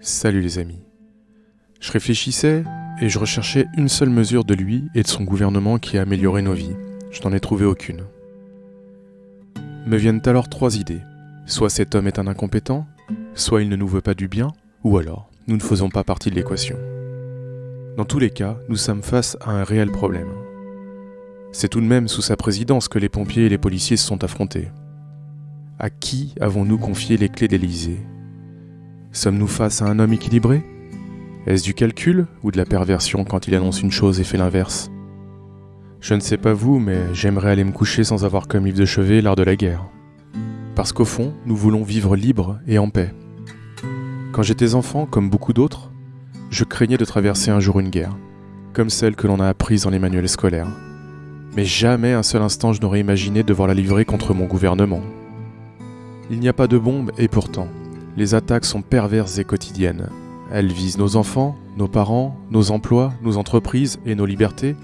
Salut les amis. Je réfléchissais et je recherchais une seule mesure de lui et de son gouvernement qui a amélioré nos vies. Je n'en ai trouvé aucune. Me viennent alors trois idées. Soit cet homme est un incompétent, soit il ne nous veut pas du bien, ou alors nous ne faisons pas partie de l'équation. Dans tous les cas, nous sommes face à un réel problème. C'est tout de même sous sa présidence que les pompiers et les policiers se sont affrontés. À qui avons-nous confié les clés d'Élysée? Sommes-nous face à un homme équilibré? Est-ce du calcul ou de la perversion quand il annonce une chose et fait l'inverse? Je ne sais pas vous, mais j'aimerais aller me coucher sans avoir comme livre de chevet l'art de la guerre. Parce qu'au fond, nous voulons vivre libre et en paix. Quand j'étais enfant, comme beaucoup d'autres, je craignais de traverser un jour une guerre, comme celle que l'on a apprise dans les manuels scolaires. Mais jamais un seul instant je n'aurais imaginé devoir la livrer contre mon gouvernement. Il n'y a pas de bombe et pourtant, les attaques sont perverses et quotidiennes. Elles visent nos enfants, nos parents, nos emplois, nos entreprises et nos libertés.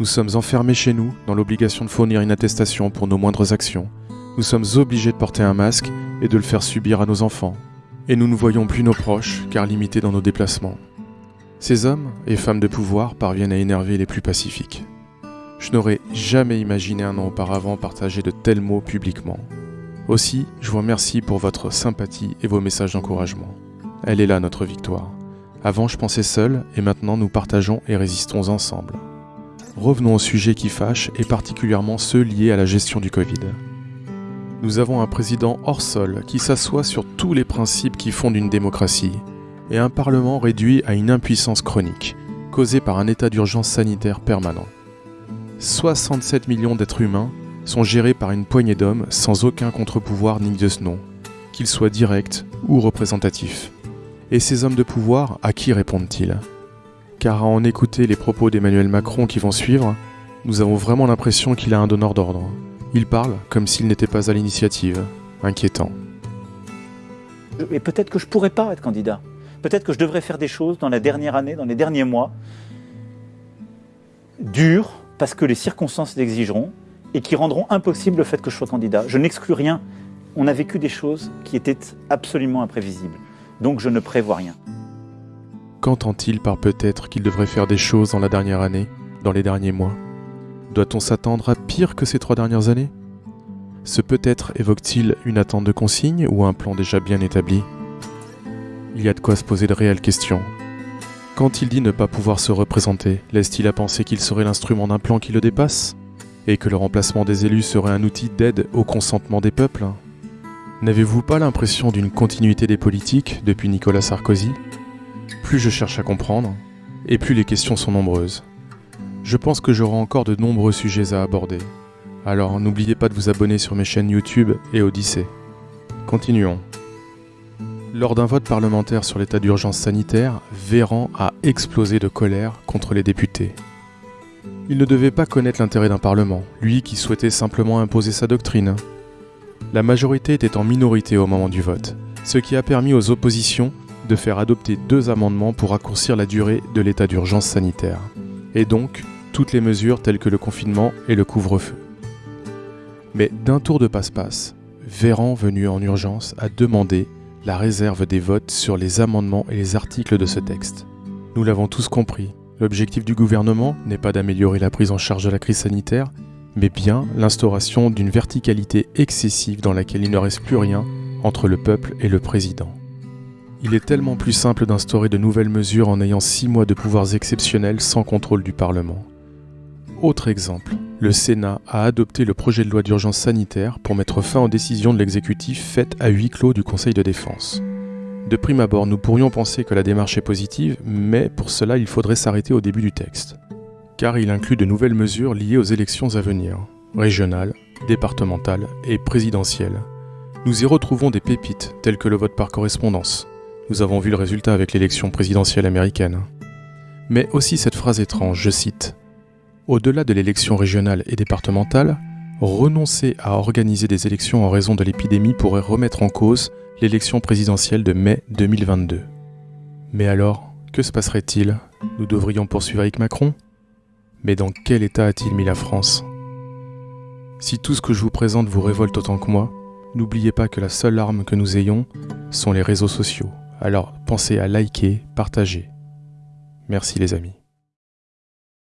Nous sommes enfermés chez nous dans l'obligation de fournir une attestation pour nos moindres actions. Nous sommes obligés de porter un masque et de le faire subir à nos enfants. Et nous ne voyons plus nos proches car limités dans nos déplacements. Ces hommes et femmes de pouvoir parviennent à énerver les plus pacifiques. Je n'aurais jamais imaginé un an auparavant partager de tels mots publiquement. Aussi, je vous remercie pour votre sympathie et vos messages d'encouragement. Elle est là notre victoire. Avant je pensais seul et maintenant nous partageons et résistons ensemble. Revenons au sujet qui fâche et particulièrement ceux liés à la gestion du Covid. Nous avons un président hors sol qui s'assoit sur tous les principes qui fondent une démocratie et un parlement réduit à une impuissance chronique, causée par un état d'urgence sanitaire permanent. 67 millions d'êtres humains sont gérés par une poignée d'hommes sans aucun contre-pouvoir ni de ce nom, qu'ils soient directs ou représentatifs. Et ces hommes de pouvoir, à qui répondent-ils? Car à en écouter les propos d'Emmanuel Macron qui vont suivre, nous avons vraiment l'impression qu'il a un donneur d'ordre. Il parle comme s'il n'était pas à l'initiative. Inquiétant. Et peut-être que je pourrais pas être candidat. Peut-être que je devrais faire des choses dans la dernière année, dans les derniers mois, dures, parce que les circonstances l'exigeront, et qui rendront impossible le fait que je sois candidat. Je n'exclus rien. On a vécu des choses qui étaient absolument imprévisibles. Donc je ne prévois rien. Qu'entend-il par peut-être qu'il devrait faire des choses dans la dernière année, dans les derniers mois? Doit-on s'attendre à pire que ces trois dernières années? Ce peut-être évoque-t-il une attente de consigne ou un plan déjà bien établi? Il y a de quoi se poser de réelles questions. Quand il dit ne pas pouvoir se représenter, laisse-t-il à penser qu'il serait l'instrument d'un plan qui le dépasse? Et que le remplacement des élus serait un outil d'aide au consentement des peuples N'avez-vous pas l'impression d'une continuité des politiques depuis Nicolas Sarkozy? Plus je cherche à comprendre, et plus les questions sont nombreuses. Je pense que j'aurai encore de nombreux sujets à aborder. Alors n'oubliez pas de vous abonner sur mes chaînes YouTube et Odyssée. Continuons. Lors d'un vote parlementaire sur l'état d'urgence sanitaire, Véran a explosé de colère contre les députés. Il ne devait pas connaître l'intérêt d'un Parlement, lui qui souhaitait simplement imposer sa doctrine. La majorité était en minorité au moment du vote, ce qui a permis aux oppositions de faire adopter deux amendements pour raccourcir la durée de l'état d'urgence sanitaire, et donc toutes les mesures telles que le confinement et le couvre-feu. Mais d'un tour de passe-passe, Véran, venu en urgence, a demandé la réserve des votes sur les amendements et les articles de ce texte. Nous l'avons tous compris, L'objectif du gouvernement n'est pas d'améliorer la prise en charge de la crise sanitaire, mais bien l'instauration d'une verticalité excessive dans laquelle il ne reste plus rien entre le peuple et le président. Il est tellement plus simple d'instaurer de nouvelles mesures en ayant six mois de pouvoirs exceptionnels sans contrôle du Parlement. Autre exemple, le Sénat a adopté le projet de loi d'urgence sanitaire pour mettre fin aux décisions de l'exécutif faites à huis clos du Conseil de défense. De prime abord, nous pourrions penser que la démarche est positive, mais pour cela il faudrait s'arrêter au début du texte. Car il inclut de nouvelles mesures liées aux élections à venir, régionales, départementales et présidentielles. Nous y retrouvons des pépites telles que le vote par correspondance. Nous avons vu le résultat avec l'élection présidentielle américaine. Mais aussi cette phrase étrange, je cite. Au-delà de l'élection régionale et départementale, renoncer à organiser des élections en raison de l'épidémie pourrait remettre en cause l'élection présidentielle de mai 2022. Mais alors, que se passerait-il? Nous devrions poursuivre avec Macron? Mais dans quel état a-t-il mis la France? Si tout ce que je vous présente vous révolte autant que moi, n'oubliez pas que la seule arme que nous ayons sont les réseaux sociaux, Alors pensez à liker, partager. Merci les amis.